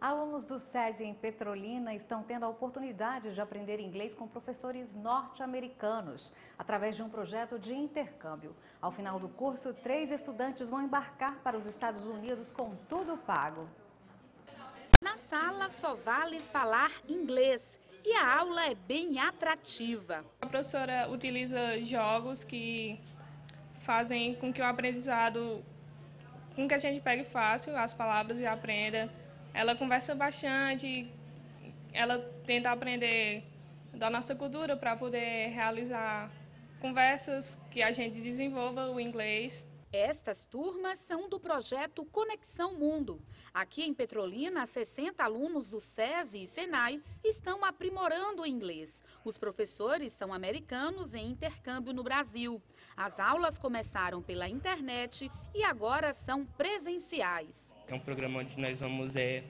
Alunos do SESI em Petrolina estão tendo a oportunidade de aprender inglês com professores norte-americanos, através de um projeto de intercâmbio. Ao final do curso, três estudantes vão embarcar para os Estados Unidos com tudo pago. Na sala só vale falar inglês e a aula é bem atrativa. A professora utiliza jogos que fazem com que o aprendizado, com que a gente pegue fácil as palavras e aprenda ela conversa bastante, ela tenta aprender da nossa cultura para poder realizar conversas que a gente desenvolva o inglês. Estas turmas são do projeto Conexão Mundo. Aqui em Petrolina, 60 alunos do SESI e SENAI estão aprimorando o inglês. Os professores são americanos em intercâmbio no Brasil. As aulas começaram pela internet e agora são presenciais. É um programa onde nós vamos é,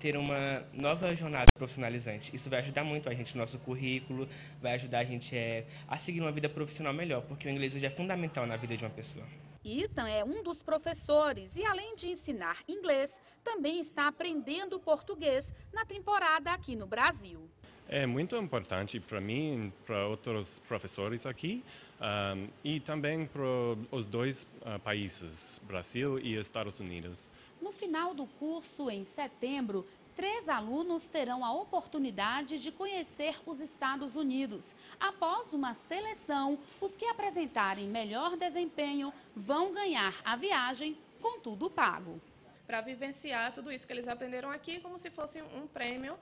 ter uma nova jornada profissionalizante. Isso vai ajudar muito a gente no nosso currículo, vai ajudar a gente é, a seguir uma vida profissional melhor, porque o inglês hoje é fundamental na vida de uma pessoa. Ethan é um dos professores e, além de ensinar inglês, também está aprendendo português na temporada aqui no Brasil. É muito importante para mim, para outros professores aqui um, e também para os dois uh, países, Brasil e Estados Unidos. No final do curso, em setembro, três alunos terão a oportunidade de conhecer os Estados Unidos. Após uma seleção, os que apresentarem melhor desempenho vão ganhar a viagem com tudo pago. Para vivenciar tudo isso que eles aprenderam aqui como se fosse um prêmio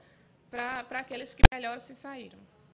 para aqueles que melhor se saíram.